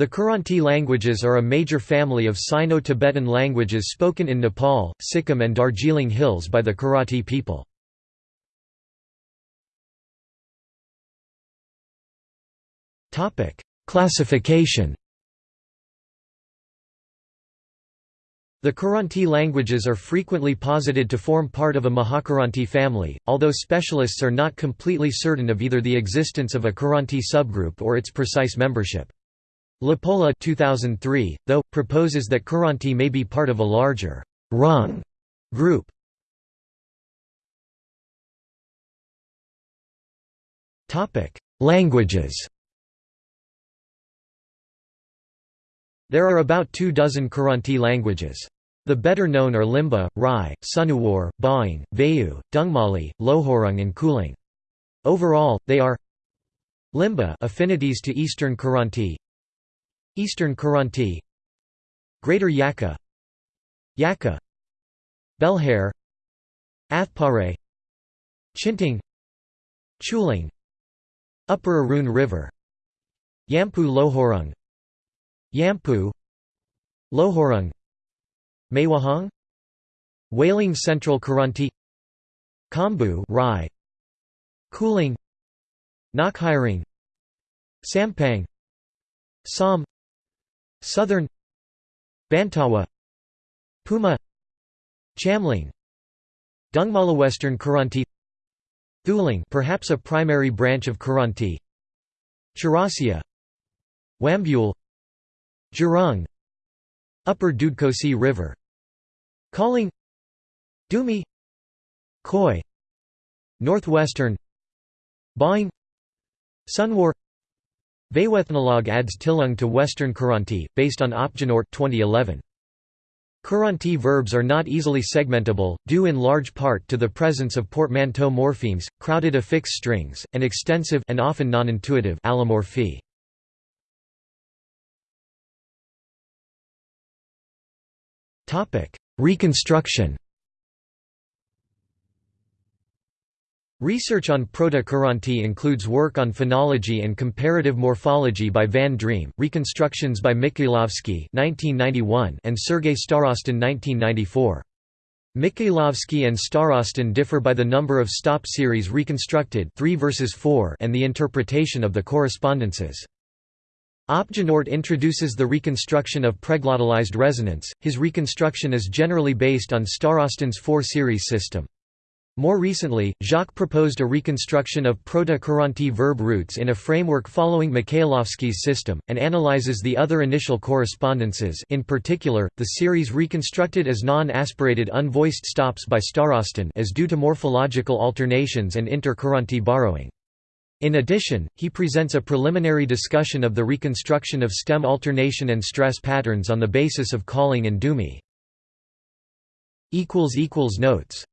The Kiranti languages are a major family of Sino-Tibetan languages spoken in Nepal, Sikkim and Darjeeling Hills by the Kiranti people. Classification The Kiranti languages are frequently posited to form part of a Mahakiranti family, although specialists are not completely certain of either the existence of a Kiranti subgroup or its precise membership. LaPolla 2003, though, proposes that Kiranti may be part of a larger Rung group. Languages There are about two dozen Kiranti languages. The better known are Limbu, Rai, Sunuwar, Baing, Vayu, Dungmali, Lohorung and Kulung. Overall, they are Limbu affinities to Eastern Kiranti Eastern Kiranti Greater Yakkha Yakkha Belhare Athpare. Chintang. Chhulung. Upper Arun River. Yamphu Lohorung. Yamphu. Lohorung. Mewahang Whaling Central Kiranti Khambu Rai. Kulung Nachhiring Sampang. Som Southern Bantawa Puma Chamling Dungmali Western Kiranti Thulung perhaps a primary branch of Kiranti Chaurasia Wambule Jerung Upper Dudhkosi River Khaling Dumi Khoi Northwestern Baing Sunwar Vayuethnologue adds Tilung to Western Kiranti, based on Opgenort 2011. Kiranti verbs are not easily segmentable, due in large part to the presence of portmanteau morphemes, crowded affix strings, and extensive and often non-intuitive allomorphy. Reconstruction Research on Proto-Kiranti includes work on phonology and comparative morphology by Van Driem, reconstructions by Mikhailovsky and Sergei Starostin 1994. Mikhailovsky and Starostin differ by the number of stop series reconstructed 3 versus 4 and the interpretation of the correspondences. Opgenort introduces the reconstruction of preglottalized resonants, his reconstruction is generally based on Starostin's four-series system. More recently, Jacques proposed a reconstruction of Proto-Kiranti verb roots in a framework following Mikhailovsky's system, and analyzes the other initial correspondences in particular, the series reconstructed as non-aspirated unvoiced stops by Starostin as due to morphological alternations and inter-Kiranti borrowing. In addition, he presents a preliminary discussion of the reconstruction of stem alternation and stress patterns on the basis of Khaling and Dumi. Notes